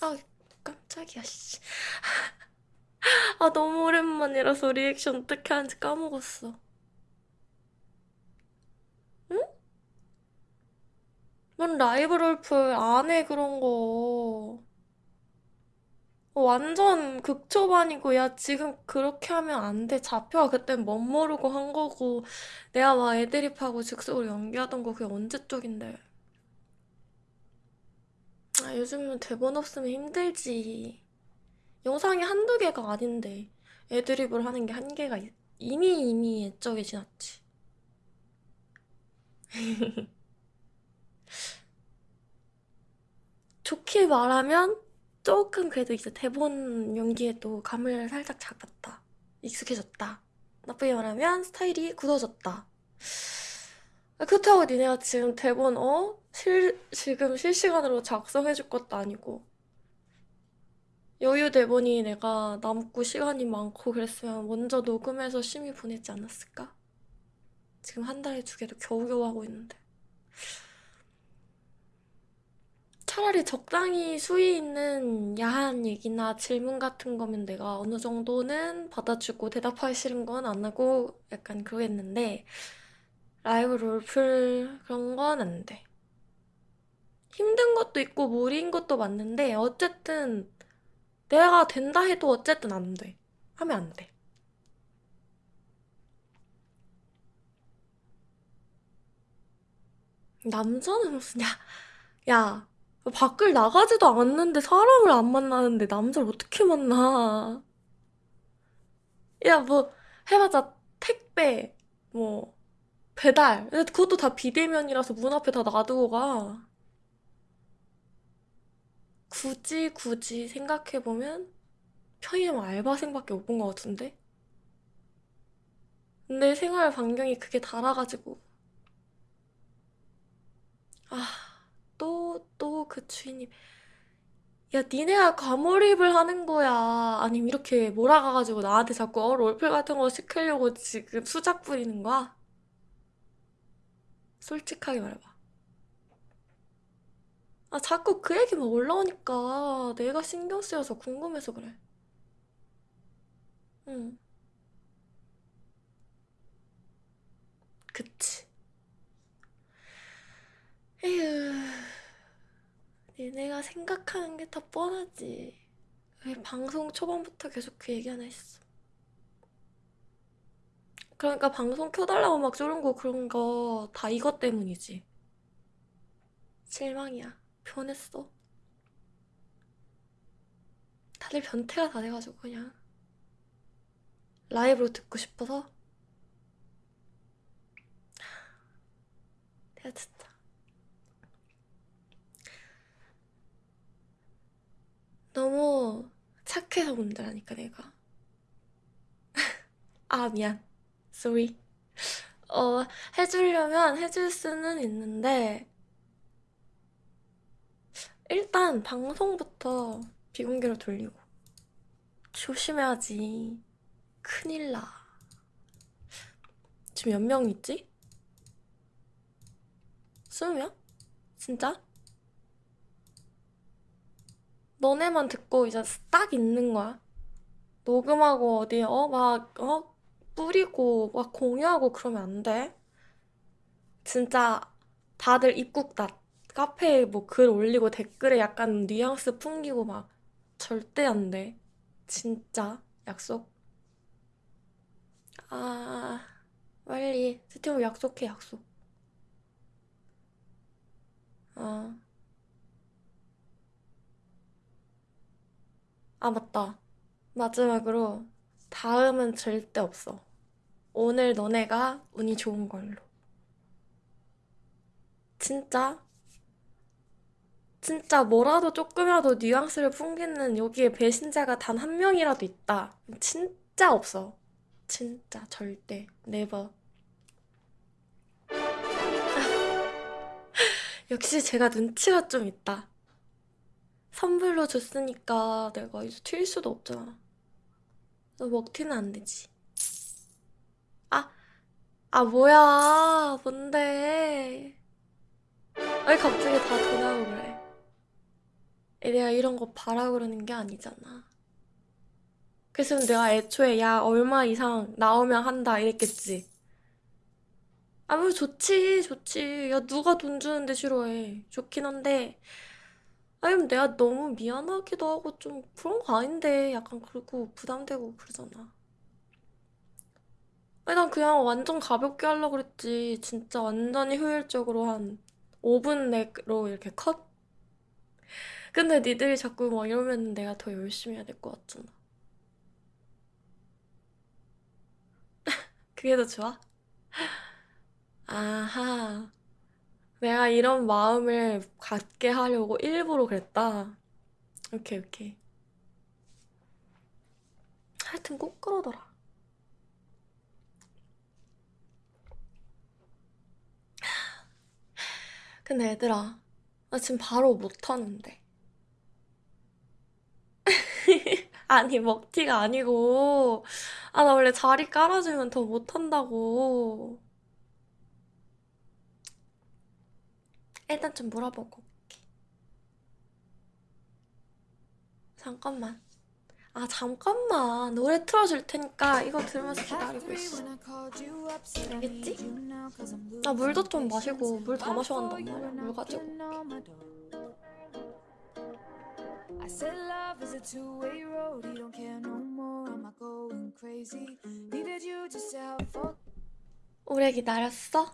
아 깜짝이야 씨. 아 너무 오랜만이라서 리액션 어떻게 하는지 까먹었어. 응? 넌 라이브 롤플 안 해 그런 거. 어, 완전 극초반이고 야 지금 그렇게 하면 안 돼. 잡혀가 그땐 멋 모르고 한 거고 내가 막 애드립하고 즉석으로 연기하던 거 그게 언제 쪽인데. 아 요즘은 대본 없으면 힘들지. 영상이 한두 개가 아닌데 애드립을 하는 게한 개가 있- 이미 이미 옛적에 지났지. 좋게 말하면 조금 그래도 이제 대본 연기에도 감을 살짝 잡았다. 익숙해졌다. 나쁘게 말하면 스타일이 굳어졌다. 아, 그렇다고 니네가 지금 대본 어? 실, 지금 실시간으로 작성해줄 것도 아니고 여유 대본이 내가 남고 시간이 많고 그랬으면 먼저 녹음해서 심의 보내지 않았을까? 지금 한 달에 두 개도 겨우겨우 하고 있는데. 차라리 적당히 수위 있는 야한 얘기나 질문 같은 거면 내가 어느 정도는 받아주고 대답하기 싫은 건 안 하고 약간 그러겠는데 라이브 롤플 그런 건 안 돼. 힘든 것도 있고 무리인 것도 맞는데 어쨌든 내가 된다 해도 어쨌든 안 돼. 하면 안 돼. 남자는 무슨, 야, 야, 밖을 나가지도 않는데 사람을 안 만나는데 남자를 어떻게 만나? 야, 뭐, 해봤자 택배, 뭐, 배달. 그것도 다 비대면이라서 문 앞에 다 놔두고 가. 굳이, 굳이 생각해보면 편의점 알바생밖에 못 본 것 같은데? 근데 생활 반경이 그게 달아가지고. 아, 또, 또 그 주인님. 야, 니네가 과몰입을 하는 거야. 아니면 이렇게 몰아가가지고 나한테 자꾸 어, 롤플 같은 거 시키려고 지금 수작 부리는 거야? 솔직하게 말해봐. 아, 자꾸 그 얘기만 올라오니까 내가 신경 쓰여서 궁금해서 그래. 응, 그치. 에휴, 니네가 생각하는 게 다 뻔하지. 왜 방송 초반부터 계속 그 얘기 하나 했어. 그러니까 방송 켜달라고 막 쪼른 거 그런 거 다 이것 때문이지. 실망이야. 변했어. 다들 변태가 다 돼가지고 그냥 라이브로 듣고 싶어서 내가 진짜 너무 착해서 문제라니까 내가. 아 미안. Sorry. 어 해주려면 해줄 수는 있는데 일단 방송부터 비공개로 돌리고 조심해야지. 큰일 나. 지금 몇 명 있지? 스무 명? 진짜? 너네만 듣고 이제 딱 있는 거야. 녹음하고 어디 어막어 뿌리고 막 공유하고 그러면 안 돼. 진짜 다들 입국 다 카페에 뭐 글 올리고 댓글에 약간 뉘앙스 풍기고 막 절대 안 돼. 진짜 약속. 아 빨리 스티브 약속해 약속. 아, 아 맞다. 마지막으로 다음은 절대 없어. 오늘 너네가 운이 좋은 걸로. 진짜? 진짜 뭐라도 조금이라도 뉘앙스를 풍기는 여기에 배신자가 단 한 명이라도 있다. 진짜 없어. 진짜 절대. 네버. 역시 제가 눈치가 좀 있다. 선물로 줬으니까 내가 이제 튈 수도 없잖아. 너 먹튀는 안 되지. 아, 아 뭐야. 뭔데. 왜 갑자기 다 전화하고 그래. 내가 이런 거 바라 그러는 게 아니잖아. 그래서 내가 애초에 야 얼마 이상 나오면 한다 이랬겠지. 아, 뭐 좋지, 좋지. 야 누가 돈 주는데 싫어해. 좋긴 한데 아니면 내가 너무 미안하기도 하고 좀 그런 거 아닌데 약간 그리고 부담되고 그러잖아. 아니 난 그냥 완전 가볍게 하려고 그랬지. 진짜 완전히 효율적으로 한 5분 내로 이렇게 컷? 근데 니들이 자꾸 막 이러면 내가 더 열심히 해야 될 것 같잖아. 그게 더 좋아? 아하. 내가 이런 마음을 갖게 하려고 일부러 그랬다. 오케이, 오케이. 하여튼 꼭 그러더라. 근데 얘들아, 나 지금 바로 못하는데. 아니, 먹튀가 아니고. 아, 나 원래 자리 깔아주면 더 못한다고. 일단 좀 물어보고. 잠깐만. 아, 잠깐만. 노래 틀어줄 테니까 이거 들으면서 기다리고 있어. 알겠지? 나 물도 좀 마시고 물 다 마셔간단 말이야. 물 가지고. I said love is a two-way road. You don't care no more. Am I going crazy? Needed you just to have fun. 오래 기다렸어?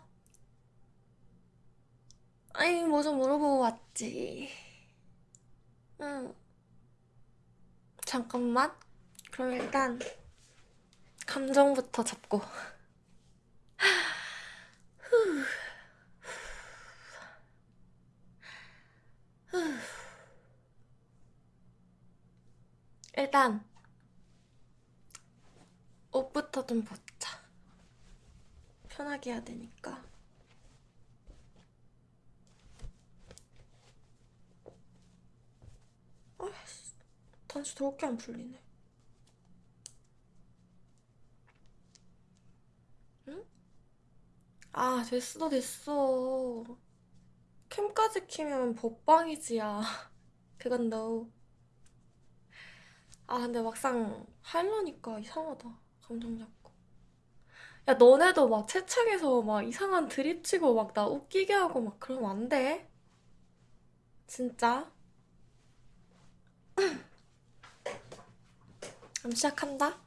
아니, 뭐 좀 물어보고 왔지. 응. 잠깐만. 그럼 일단 감정부터 잡고. 일단 옷부터 좀 벗자. 편하게 해야 되니까. 아이씨, 단추 더럽게 안 풀리네. 응? 아, 됐어, 됐어. 캠까지 키면 법방이지, 야. 그건 너. 아, 근데 막상 하려니까 이상하다. 감정 잡고. 야, 너네도 막 채팅에서 막 이상한 드립 치고 막 나 웃기게 하고 막 그러면 안 돼. 진짜. 그럼 시작한다.